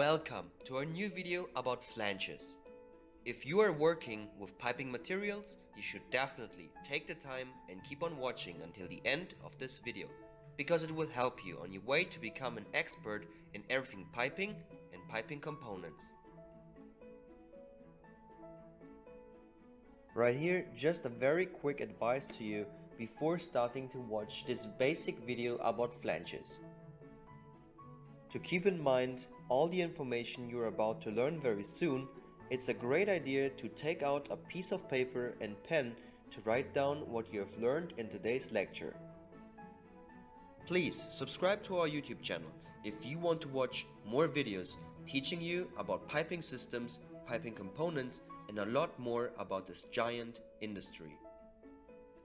Welcome to our new video about flanges. If you are working with piping materials, you should definitely take the time and keep on watching until the end of this video, because it will help you on your way to become an expert in everything piping and piping components. Right here, just a very quick advice to you before starting to watch this basic video about flanges. To keep in mind all the information you're about to learn very soon, it's a great idea to take out a piece of paper and pen to write down what you have learned in today's lecture. Please subscribe to our YouTube channel if you want to watch more videos teaching you about piping systems, piping components and a lot more about this giant industry.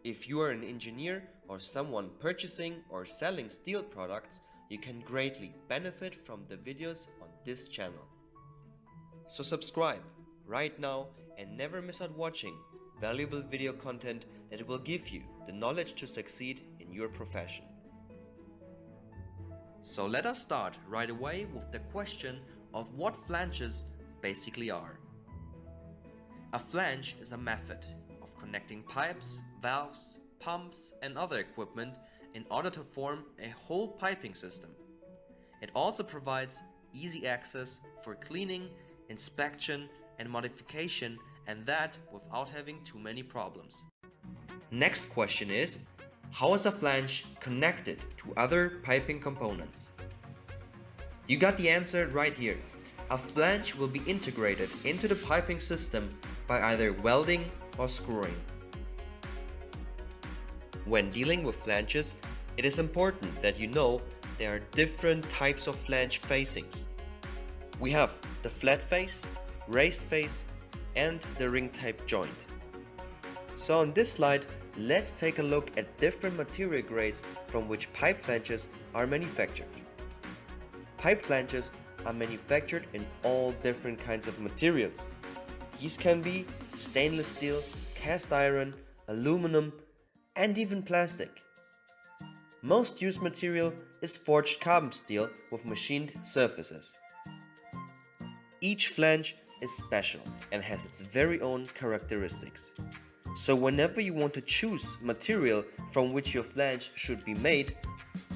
If you are an engineer or someone purchasing or selling steel products, you can greatly benefit from the videos on this channel. So subscribe right now and never miss out watching valuable video content that will give you the knowledge to succeed in your profession. So let us start right away with the question of what flanges basically are. A flange is a method of connecting pipes, valves, pumps and other equipment in order to form a whole piping system. It also provides easy access for cleaning, inspection and modification and that without having too many problems. Next question is, how is a flange connected to other piping components? You got the answer right here. A flange will be integrated into the piping system by either welding or screwing. When dealing with flanges, it is important that you know there are different types of flange facings. We have the flat face, raised face and the ring type joint. So on this slide, let's take a look at different material grades from which pipe flanges are manufactured. Pipe flanges are manufactured in all different kinds of materials. These can be stainless steel, cast iron, aluminum, and even plastic. Most used material is forged carbon steel with machined surfaces. Each flange is special and has its very own characteristics. So whenever you want to choose material from which your flange should be made,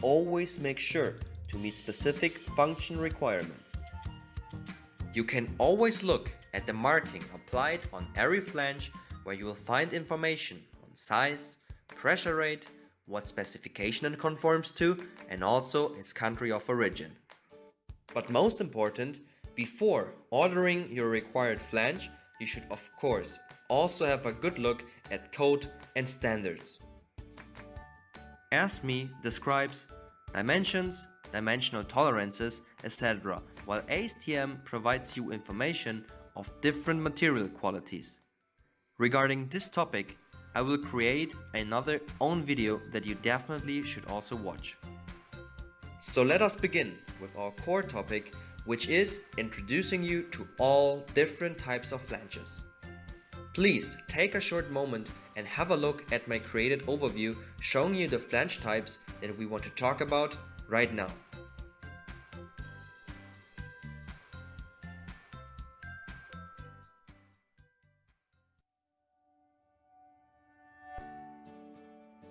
always make sure to meet specific function requirements. You can always look at the marking applied on every flange where you will find information on size, pressure rate, what specification it conforms to, and also its country of origin. But most important, before ordering your required flange, you should of course also have a good look at code and standards. ASME describes dimensions, dimensional tolerances, etc. while ASTM provides you information of different material qualities. Regarding this topic, I will create another own video that you definitely should also watch. So let us begin with our core topic which is introducing you to all different types of flanges. Please take a short moment and have a look at my created overview showing you the flange types that we want to talk about right now.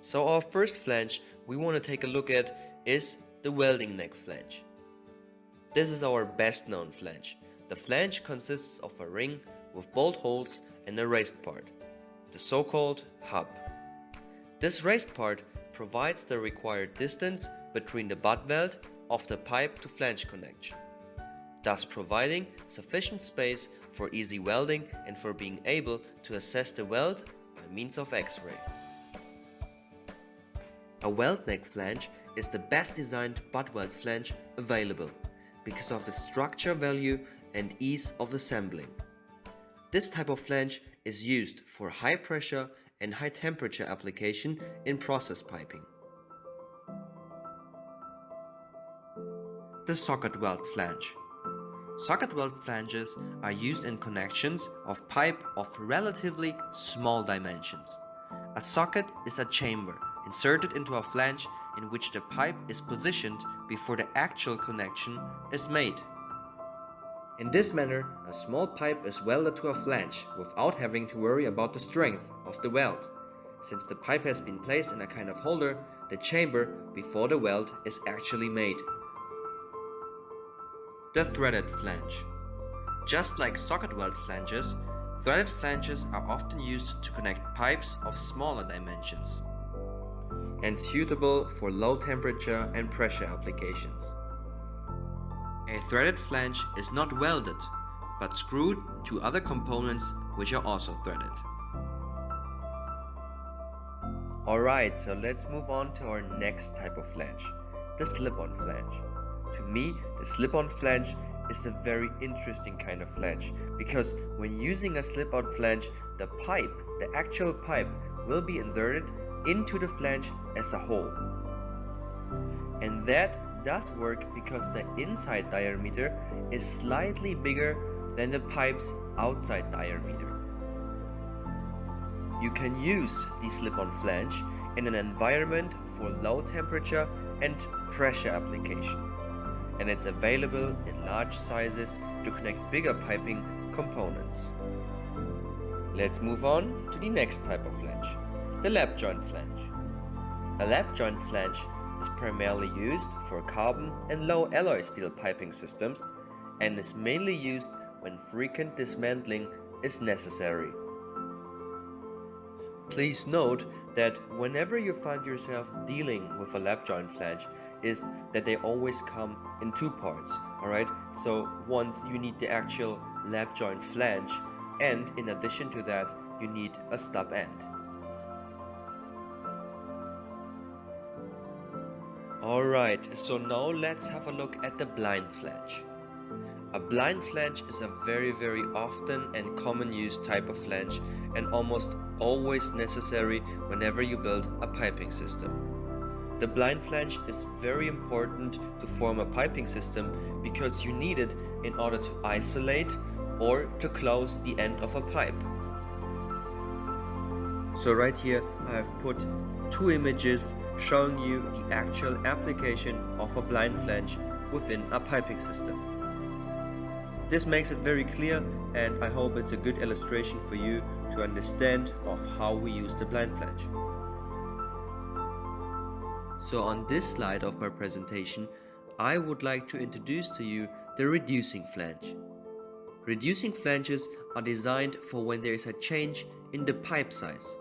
So our first flange we want to take a look at is the welding neck flange. This is our best known flange. The flange consists of a ring with bolt holes and a raised part, the so-called hub. This raised part provides the required distance between the butt weld of the pipe to flange connection, thus providing sufficient space for easy welding and for being able to assess the weld by means of X-ray. A weld neck flange is the best designed butt weld flange available because of its structure value and ease of assembling. This type of flange is used for high pressure and high temperature application in process piping. The socket weld flange. Socket weld flanges are used in connections of pipe of relatively small dimensions. A socket is a chamber inserted into a flange in which the pipe is positioned before the actual connection is made. In this manner, a small pipe is welded to a flange without having to worry about the strength of the weld. Since the pipe has been placed in a kind of holder, the chamber before the weld is actually made. The threaded flange. Just like socket weld flanges, threaded flanges are often used to connect pipes of smaller dimensions and suitable for low temperature and pressure applications. A threaded flange is not welded, but screwed to other components which are also threaded. Alright, so let's move on to our next type of flange, the slip-on flange. To me, the slip-on flange is a very interesting kind of flange because when using a slip-on flange, the pipe, the actual pipe, will be inserted into the flange as a whole. And that does work because the inside diameter is slightly bigger than the pipe's outside diameter. You can use the slip-on flange in an environment for low temperature and pressure application and it's available in large sizes to connect bigger piping components. Let's move on to the next type of flange, the lap joint flange. A lap joint flange is primarily used for carbon and low alloy steel piping systems and is mainly used when frequent dismantling is necessary. Please note that whenever you find yourself dealing with a lap joint flange is that they always come in two parts, alright? So once you need the actual lap joint flange and in addition to that you need a stub end. Alright, so now let's have a look at the blind flange. A blind flange is a very very often and common used type of flange and almost always necessary whenever you build a piping system. The blind flange is very important to form a piping system because you need it in order to isolate or to close the end of a pipe. So right here I have put two images showing you the actual application of a blind flange within a piping system. This makes it very clear and I hope it's a good illustration for you to understand of how we use the blind flange. So on this slide of my presentation, I would like to introduce to you the reducing flange. Reducing flanges are designed for when there is a change in the pipe size.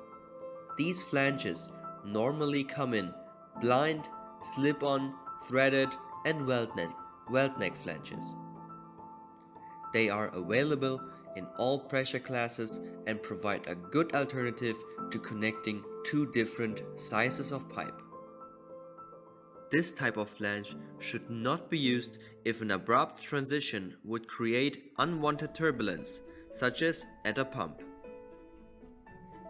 These flanges normally come in blind, slip-on, threaded and weld neck, weld neck flanges. They are available in all pressure classes and provide a good alternative to connecting two different sizes of pipe. This type of flange should not be used if an abrupt transition would create unwanted turbulence, such as at a pump.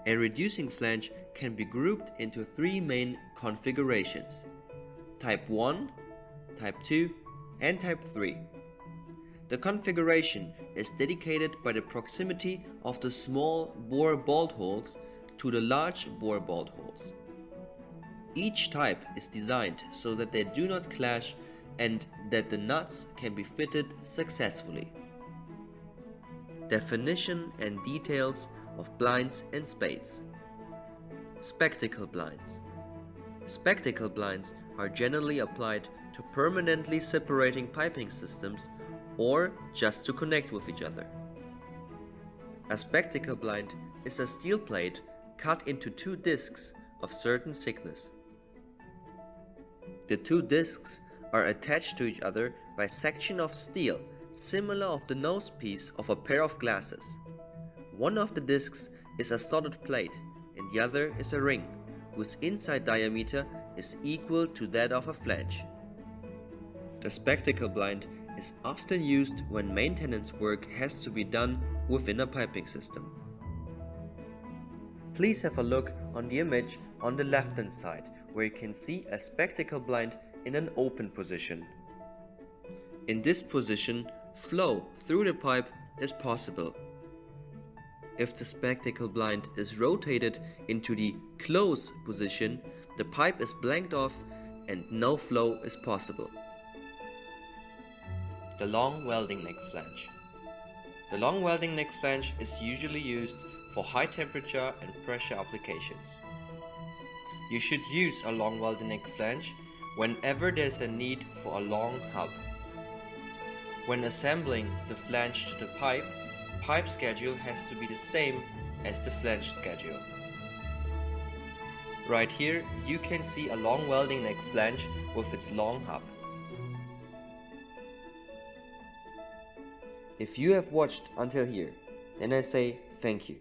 A reducing flange can be grouped into three main configurations. Type 1, Type 2 and Type 3. The configuration is dedicated by the proximity of the small bore bolt holes to the large bore bolt holes. Each type is designed so that they do not clash and that the nuts can be fitted successfully. Definition and details of blinds and spades. Spectacle blinds. Spectacle blinds are generally applied to permanently separating piping systems or just to connect with each other. A spectacle blind is a steel plate cut into two discs of certain thickness. The two discs are attached to each other by section of steel similar of the nose piece of a pair of glasses. One of the discs is a solid plate and the other is a ring, whose inside diameter is equal to that of a flange. The spectacle blind is often used when maintenance work has to be done within a piping system. Please have a look on the image on the left hand side where you can see a spectacle blind in an open position. In this position, flow through the pipe is possible if the spectacle blind is rotated into the close position, the pipe is blanked off and no flow is possible. the long welding neck flange. The long welding neck flange is usually used for high temperature and pressure applications. You should use a long welding neck flange whenever there's a need for a long hub. When assembling the flange to the pipe, pipe schedule has to be the same as the flange schedule. Right here you can see a long welding neck flange with its long hub. If you have watched until here, then I say thank you.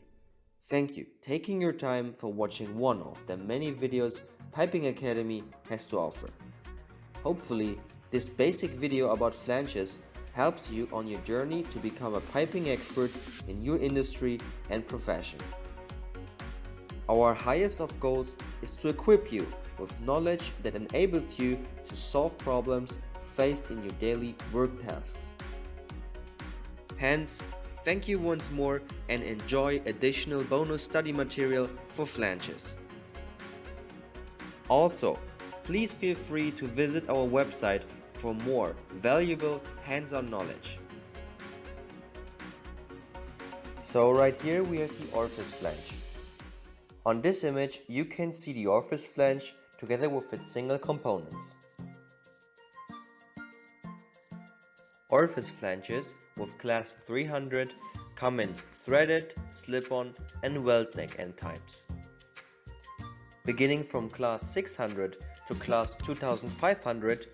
Thank you taking your time for watching one of the many videos Piping Academy has to offer. Hopefully, this basic video about flanges helps you on your journey to become a piping expert in your industry and profession. Our highest of goals is to equip you with knowledge that enables you to solve problems faced in your daily work tasks. Hence, Thank you once more and enjoy additional bonus study material for flanges. Also, please feel free to visit our website for more valuable hands-on knowledge. So right here we have the orifice flange. On this image you can see the orifice flange together with its single components. Orifice flanges with class 300 come in threaded, slip-on and weld neck end types. Beginning from class 600 to class 2500,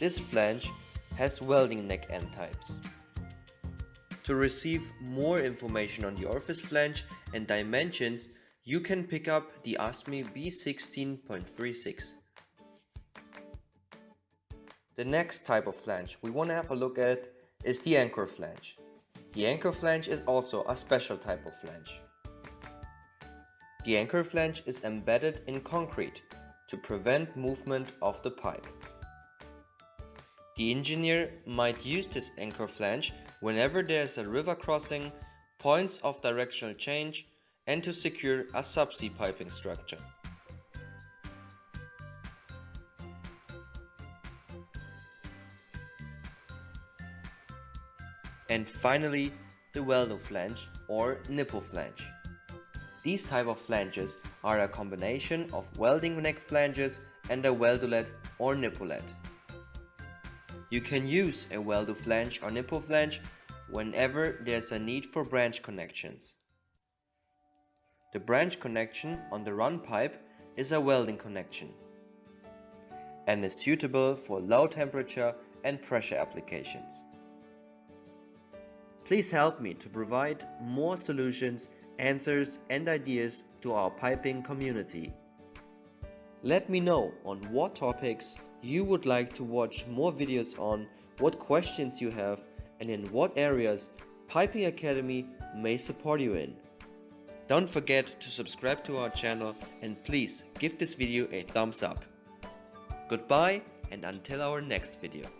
this flange has welding neck end types. To receive more information on the orifice flange and dimensions, you can pick up the ASME B16.36. The next type of flange we want to have a look at is the anchor flange. The anchor flange is also a special type of flange. The anchor flange is embedded in concrete to prevent movement of the pipe. The engineer might use this anchor flange whenever there is a river crossing, points of directional change and to secure a subsea piping structure. And finally, the weldo flange or nipple flange. These type of flanges are a combination of welding neck flanges and a weldolet or nipolet. You can use a weldo flange or nipple flange whenever there's a need for branch connections. The branch connection on the run pipe is a welding connection and is suitable for low temperature and pressure applications. Please help me to provide more solutions, answers and ideas to our piping community. Let me know on what topics you would like to watch more videos on, what questions you have and in what areas Piping Academy may support you in. Don't forget to subscribe to our channel and please give this video a thumbs up. Goodbye and until our next video.